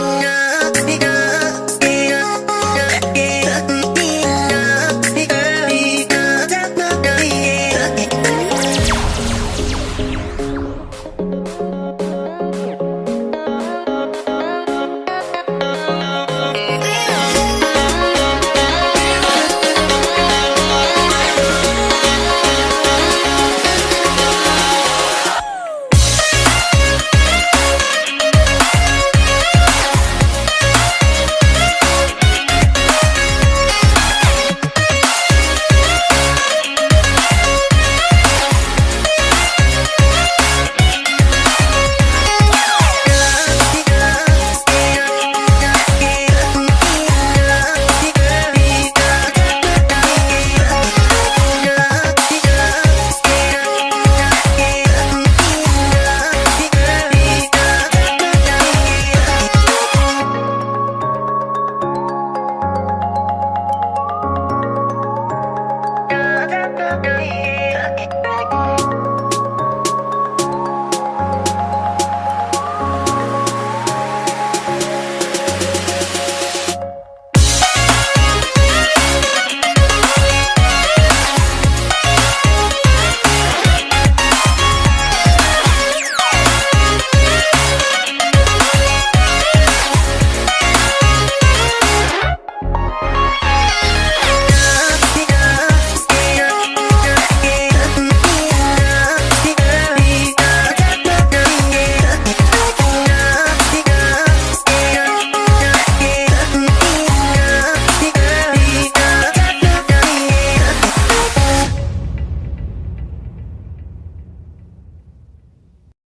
yeah, yeah.